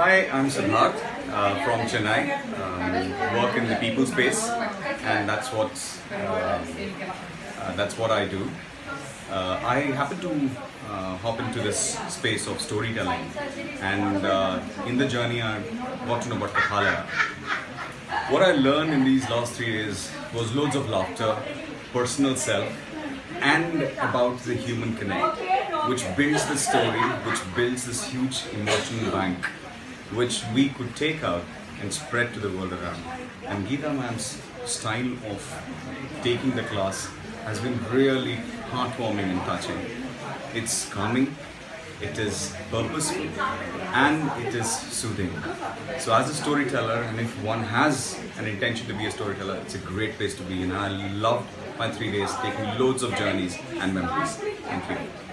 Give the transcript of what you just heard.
Hi, I'm Siddharth uh, from Chennai. Um, work in the people space, and that's what's uh, uh, that's what I do. Uh, I happen to uh, hop into this space of storytelling, and in the journey, I got to know about Kathalaya. What I learned in these last three days was loads of laughter, personal self, and about the human connect, which builds the story, which builds this huge emotional bank, which we could take out and spread to the world around. And Geeta ma'am's style of taking the class has been really heartwarming and touching. It's calming, it is purposeful, and it is soothing. So, as a storyteller, and if one has an intention to be a storyteller, it's a great place to be. And I loved my three days, taking loads of journeys and memories. Thank you.